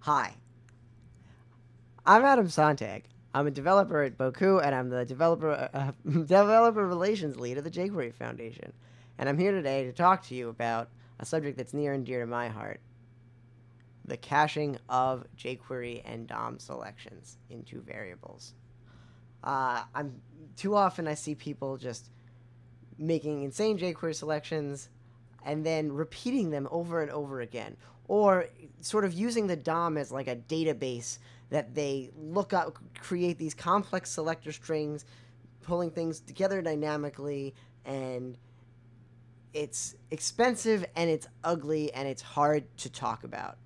Hi. I'm Adam Sontag. I'm a developer at Bocoup, and I'm the developer uh, developer relations lead at the jQuery Foundation. And I'm here today to talk to you about a subject that's near and dear to my heart: the caching of jQuery and DOM selections into variables. Uh, I'm too often I see people just making insane jQuery selections and then repeating them over and over again, or sort of using the DOM as like a database that they look up, create these complex selector strings, pulling things together dynamically, and it's expensive and it's ugly and it's hard to talk about.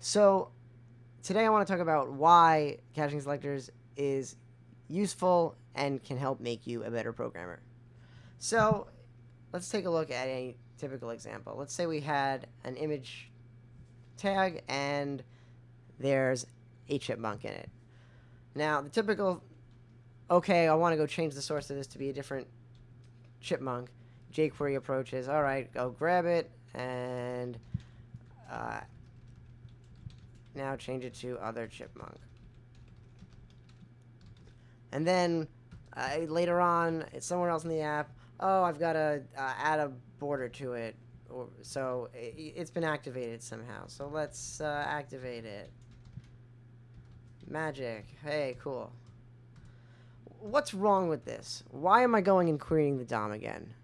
So today I want to talk about why caching selectors is useful and can help make you a better programmer. So let's take a look at a typical example. Let's say we had an image tag and there's a chipmunk in it. Now, the typical, okay, I want to go change the source of this to be a different chipmunk. jQuery approach is, all right, go grab it and uh, now change it to other chipmunk. And then uh, later on, somewhere else in the app. Oh, I've got to uh, add a border to it. Or, so it, has been activated somehow. So let's uh, activate it. Magic. Hey, cool. What's wrong with this? Why am I going and querying the DOM again?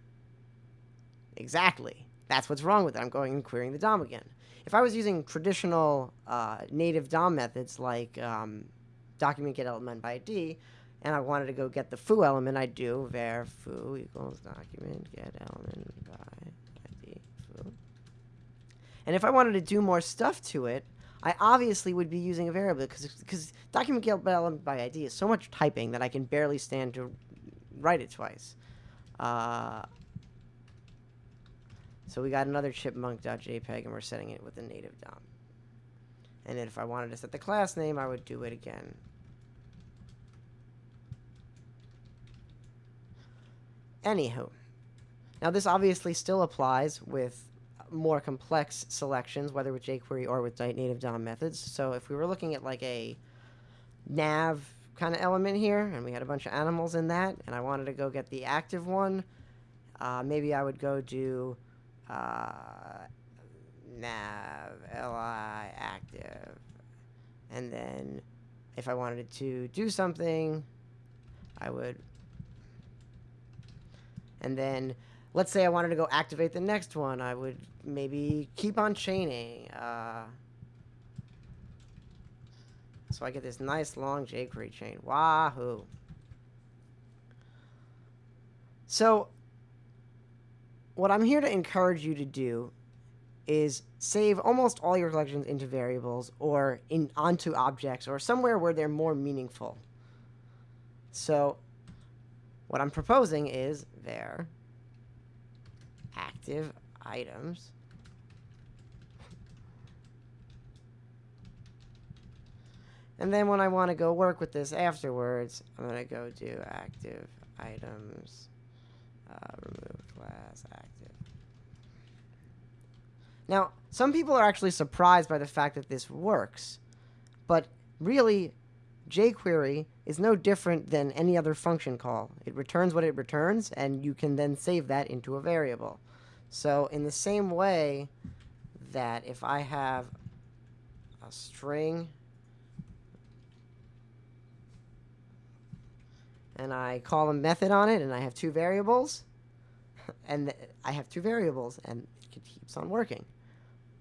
Exactly. That's what's wrong with it. I'm going and querying the DOM again. If I was using traditional uh, native DOM methods like um, document get element by ID, and I wanted to go get the foo element, I do var foo equals document get element by ID foo. And if I wanted to do more stuff to it, I obviously would be using a variable because document get element by ID is so much typing that I can barely stand to write it twice. Uh, so we got another chipmunk.jpg and we're setting it with a native DOM. And then if I wanted to set the class name, I would do it again. Anywho, now this obviously still applies with more complex selections, whether with jQuery or with native DOM methods. So if we were looking at like a nav kind of element here, and we had a bunch of animals in that, and I wanted to go get the active one, uh, maybe I would go do uh, nav li active, and then if I wanted to do something, I would and then let's say I wanted to go activate the next one, I would maybe keep on chaining. Uh, so I get this nice long jQuery chain. Wahoo. So what I'm here to encourage you to do is save almost all your collections into variables or in onto objects or somewhere where they're more meaningful. So what I'm proposing is there active items. And then when I want to go work with this afterwards I'm going to go do active items. Uh, remove class active. Now some people are actually surprised by the fact that this works but really jQuery is no different than any other function call. It returns what it returns, and you can then save that into a variable. So in the same way that if I have a string and I call a method on it and I have two variables and I have two variables and it keeps on working.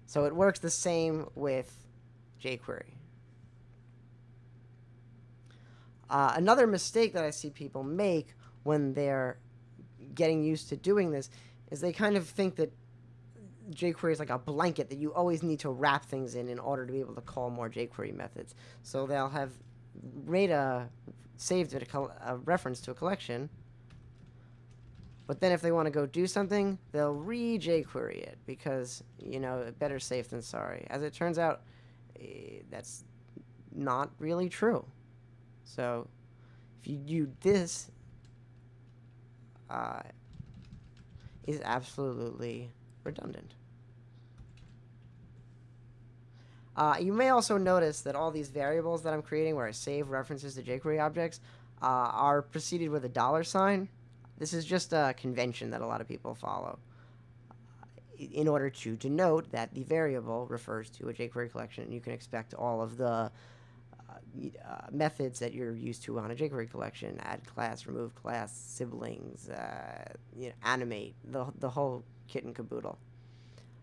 So it works the same with jQuery. Uh, another mistake that I see people make when they're getting used to doing this is they kind of think that jQuery is like a blanket that you always need to wrap things in in order to be able to call more jQuery methods. So they'll have made a saved a, a reference to a collection, but then if they want to go do something, they'll re-jQuery it because, you know, better safe than sorry. As it turns out, eh, that's not really true. So if you do this, uh, is absolutely redundant. Uh, you may also notice that all these variables that I'm creating where I save references to jQuery objects uh, are preceded with a dollar sign. This is just a convention that a lot of people follow in order to denote that the variable refers to a jQuery collection. You can expect all of the uh, methods that you're used to on a jQuery collection, add class, remove class, siblings, uh, you know, animate, the, the whole kit and caboodle.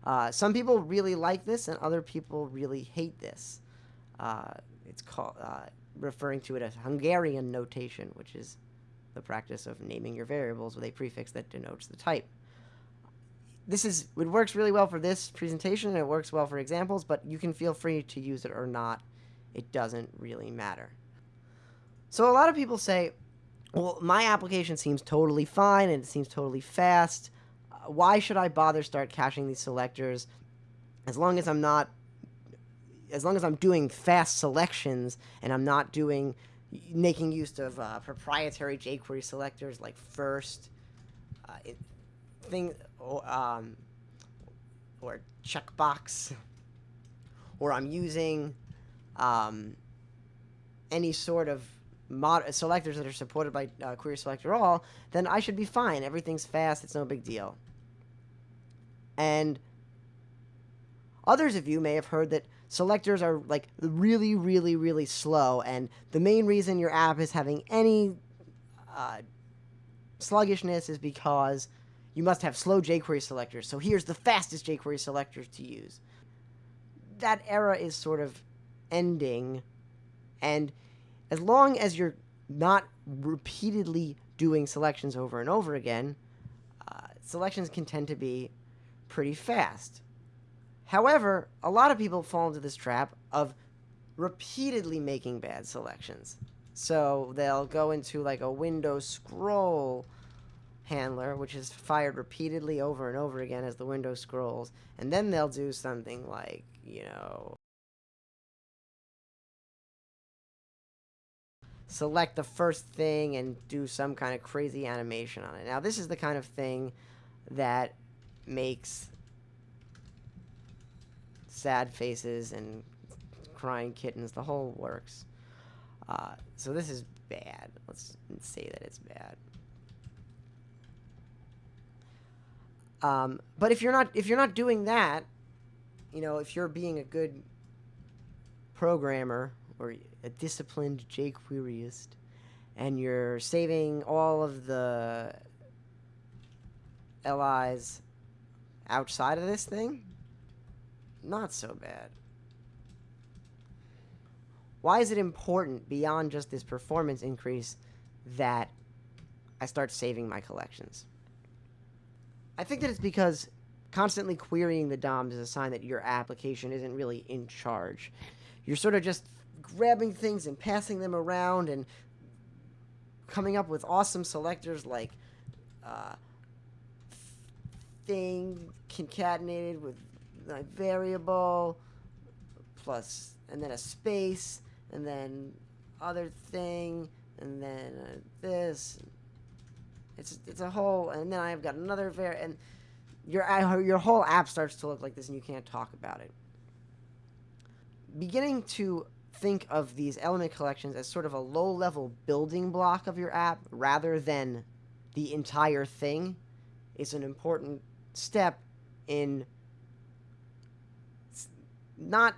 Uh, some people really like this, and other people really hate this. Uh, it's called uh, referring to it as Hungarian notation, which is the practice of naming your variables with a prefix that denotes the type. This is it works really well for this presentation, and it works well for examples, but you can feel free to use it or not. It doesn't really matter. So a lot of people say, well, my application seems totally fine and it seems totally fast why should I bother start caching these selectors as long as I'm not as long as I'm doing fast selections and I'm not doing making use of uh, proprietary jQuery selectors like first uh, thing or, um, or checkbox or I'm using um, any sort of mod selectors that are supported by uh, Query Selector All, then I should be fine. Everything's fast. It's no big deal. And others of you may have heard that selectors are like really, really, really slow. And the main reason your app is having any uh, sluggishness is because you must have slow jQuery selectors. So here's the fastest jQuery selectors to use. That era is sort of ending. And as long as you're not repeatedly doing selections over and over again, uh, selections can tend to be pretty fast. However, a lot of people fall into this trap of repeatedly making bad selections. So they'll go into like a window scroll handler, which is fired repeatedly over and over again as the window scrolls, and then they'll do something like, you know, select the first thing and do some kind of crazy animation on it. Now, this is the kind of thing that makes sad faces and crying kittens. The whole works. Uh, so this is bad. Let's say that it's bad. Um, but if you're not if you're not doing that, you know, if you're being a good programmer or a disciplined jQueryist, and you're saving all of the LIs outside of this thing, not so bad. Why is it important beyond just this performance increase that I start saving my collections? I think that it's because constantly querying the DOMs is a sign that your application isn't really in charge. You're sort of just grabbing things and passing them around and coming up with awesome selectors like uh, thing concatenated with like variable plus and then a space and then other thing and then uh, this. It's it's a whole and then I've got another var and your uh, your whole app starts to look like this and you can't talk about it. Beginning to think of these element collections as sort of a low level building block of your app rather than the entire thing is an important step in not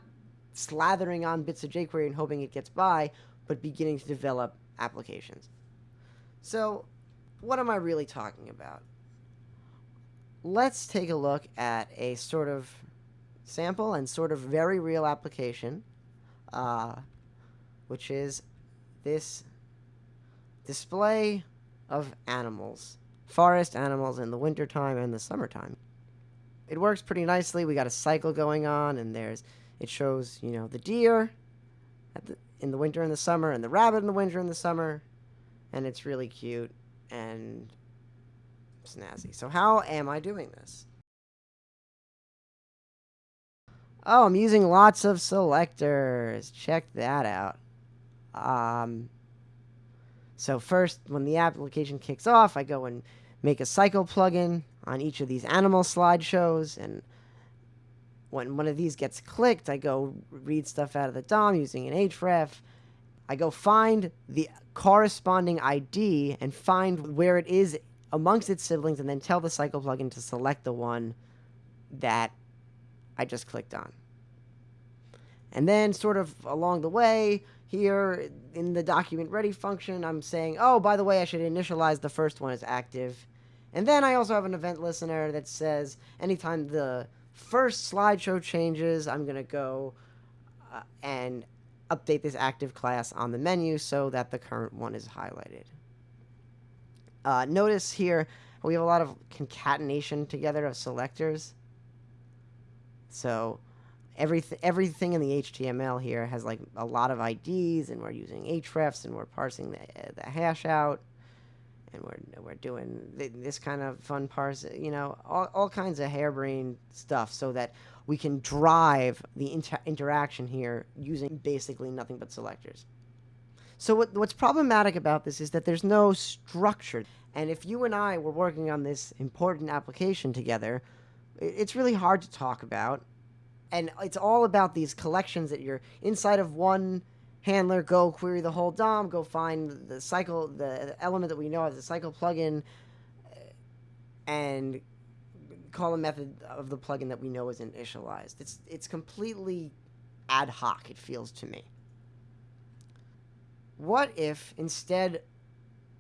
slathering on bits of jQuery and hoping it gets by, but beginning to develop applications. So, what am I really talking about? Let's take a look at a sort of sample and sort of very real application, uh, which is this display of animals forest animals in the wintertime and the summertime. It works pretty nicely. We got a cycle going on, and there's it shows you know the deer the, in the winter and the summer, and the rabbit in the winter and the summer, and it's really cute and snazzy. So how am I doing this? Oh, I'm using lots of selectors. Check that out. Um, so first, when the application kicks off, I go and make a cycle plugin on each of these animal slideshows. And when one of these gets clicked, I go read stuff out of the DOM using an href. I go find the corresponding ID and find where it is amongst its siblings and then tell the cycle plugin to select the one that I just clicked on. And then sort of along the way, here in the document ready function, I'm saying, oh, by the way, I should initialize the first one as active. And then I also have an event listener that says anytime the first slideshow changes, I'm going to go uh, and update this active class on the menu so that the current one is highlighted. Uh, notice here we have a lot of concatenation together of selectors. So everything everything in the HTML here has like a lot of IDs, and we're using hrefs, and we're parsing the, the hash out, and we're we're doing this kind of fun parse, you know, all all kinds of harebrained stuff, so that we can drive the inter interaction here using basically nothing but selectors. So what, what's problematic about this is that there's no structure. And if you and I were working on this important application together, it's really hard to talk about and it's all about these collections that you're inside of one handler go query the whole DOM, go find the cycle, the element that we know as a cycle plugin, uh, and call a method of the plugin that we know is initialized. It's it's completely ad hoc. It feels to me. What if instead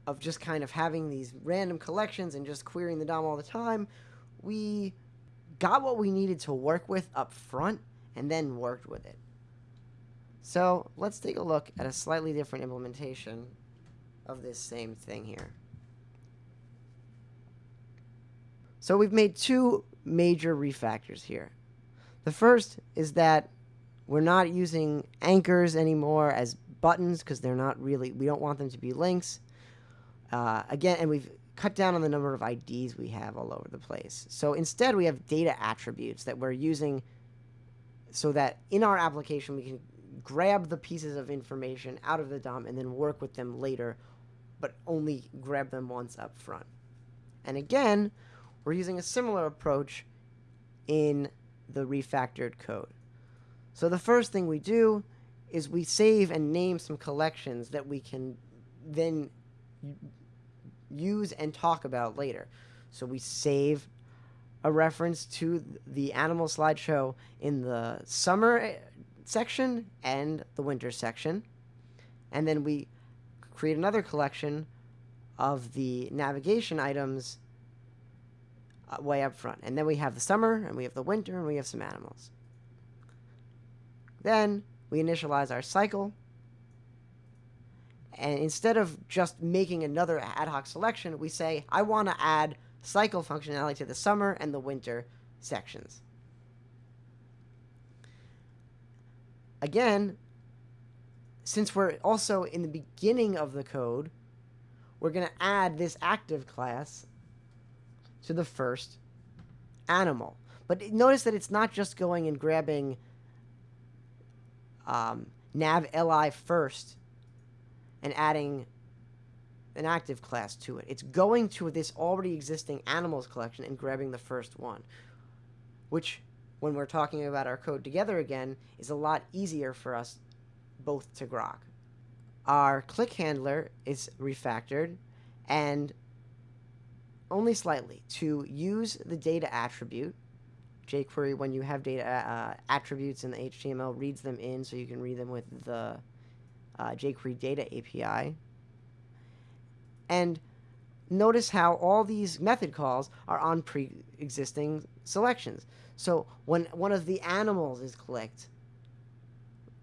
of just kind of having these random collections and just querying the DOM all the time, we got what we needed to work with up front and then worked with it. So let's take a look at a slightly different implementation of this same thing here. So we've made two major refactors here. The first is that we're not using anchors anymore as buttons because they're not really, we don't want them to be links. Uh, again, and we've cut down on the number of IDs we have all over the place. So instead, we have data attributes that we're using so that in our application, we can grab the pieces of information out of the DOM and then work with them later, but only grab them once up front. And again, we're using a similar approach in the refactored code. So the first thing we do is we save and name some collections that we can then use and talk about later. So we save a reference to the animal slideshow in the summer eh, section and the winter section. And then we create another collection of the navigation items uh, way up front. And then we have the summer, and we have the winter, and we have some animals. Then we initialize our cycle, and instead of just making another ad hoc selection, we say, I want to add cycle functionality to the summer and the winter sections. Again, since we're also in the beginning of the code, we're going to add this active class to the first animal. But notice that it's not just going and grabbing um, nav li first and adding an active class to it. It's going to this already existing animals collection and grabbing the first one, which, when we're talking about our code together again, is a lot easier for us both to grok. Our click handler is refactored and only slightly to use the data attribute. jQuery, when you have data uh, attributes in the HTML, reads them in so you can read them with the uh, jQuery Data API. And notice how all these method calls are on pre-existing selections. So when one of the animals is clicked,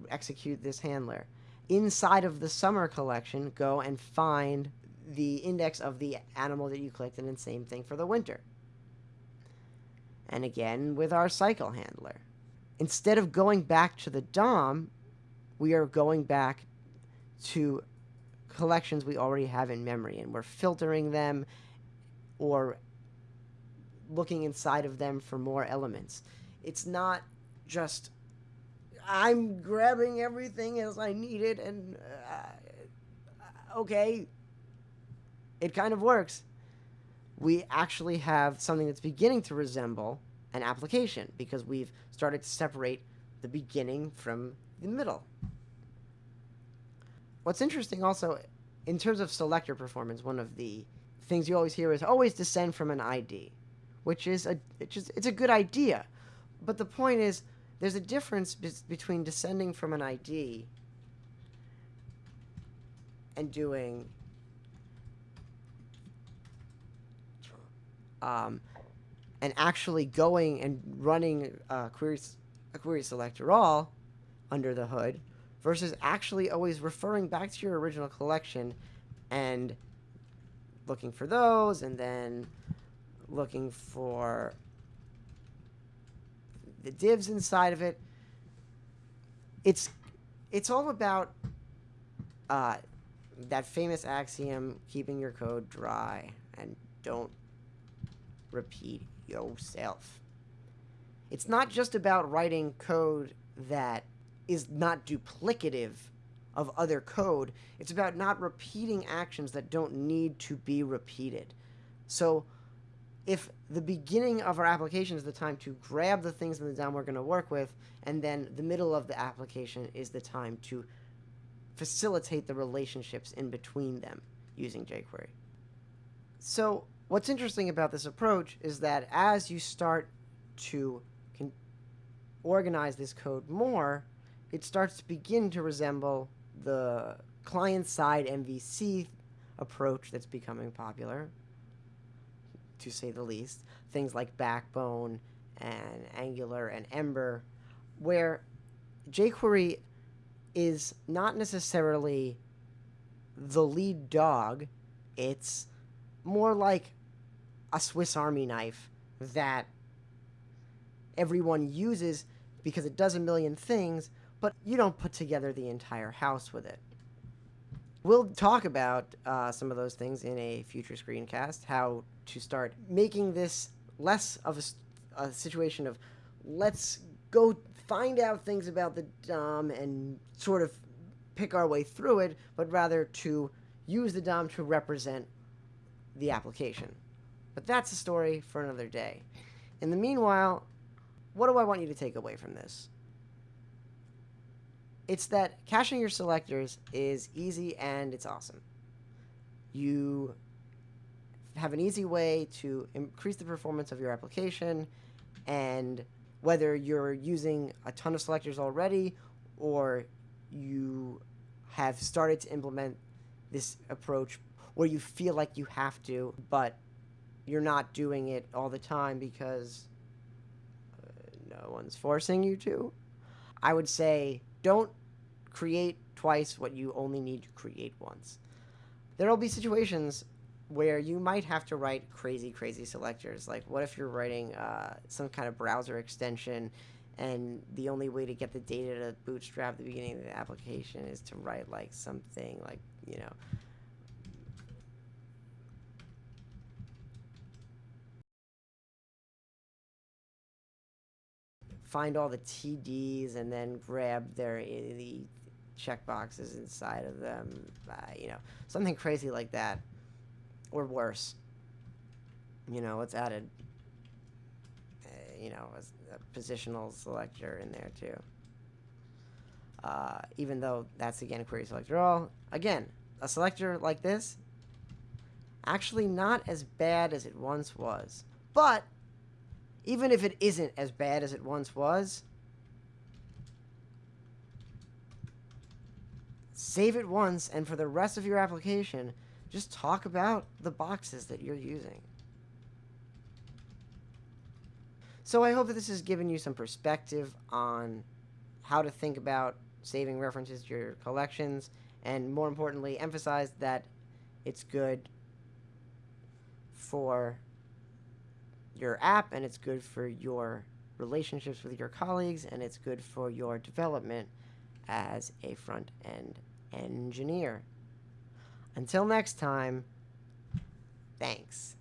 execute this handler. Inside of the summer collection, go and find the index of the animal that you clicked, and then same thing for the winter. And again with our cycle handler. Instead of going back to the DOM, we are going back to collections we already have in memory and we're filtering them or looking inside of them for more elements. It's not just I'm grabbing everything as I need it and uh, okay, it kind of works. We actually have something that's beginning to resemble an application because we've started to separate the beginning from the middle. What's interesting also, in terms of selector performance, one of the things you always hear is always descend from an ID, which is a it's, just, it's a good idea, but the point is there's a difference be between descending from an ID and doing um, and actually going and running a query, a query selector all under the hood versus actually always referring back to your original collection and looking for those and then looking for the divs inside of it. It's it's all about uh, that famous axiom: keeping your code dry and don't repeat yourself. It's not just about writing code that is not duplicative of other code. It's about not repeating actions that don't need to be repeated. So if the beginning of our application is the time to grab the things in the DOM we're going to work with, and then the middle of the application is the time to facilitate the relationships in between them using jQuery. So What's interesting about this approach is that as you start to organize this code more, it starts to begin to resemble the client-side MVC approach that's becoming popular, to say the least. Things like Backbone and Angular and Ember, where jQuery is not necessarily the lead dog. It's more like a Swiss Army knife that everyone uses because it does a million things, but you don't put together the entire house with it. We'll talk about uh, some of those things in a future screencast, how to start making this less of a, a situation of let's go find out things about the DOM and sort of pick our way through it, but rather to use the DOM to represent the application. But that's a story for another day. In the meanwhile, what do I want you to take away from this? It's that caching your selectors is easy and it's awesome. You have an easy way to increase the performance of your application and whether you're using a ton of selectors already or you have started to implement this approach where you feel like you have to, but you're not doing it all the time because uh, no one's forcing you to. I would say don't create twice what you only need to create once. There will be situations where you might have to write crazy, crazy selectors. Like, what if you're writing uh, some kind of browser extension and the only way to get the data to bootstrap the beginning of the application is to write like something like, you know, find all the TDs and then grab their eh, the checkboxes inside of them. Uh, you know, something crazy like that, or worse. You know, let's add a, uh, you know, a, a, positional selector in there too. Uh, even though that's again a query selector all. Again, a selector like this, actually not as bad as it once was, but even if it isn't as bad as it once was, save it once, and for the rest of your application, just talk about the boxes that you're using. So I hope that this has given you some perspective on how to think about saving references to your collections, and more importantly, emphasize that it's good for your app and it's good for your relationships with your colleagues and it's good for your development as a front end engineer. Until next time, thanks.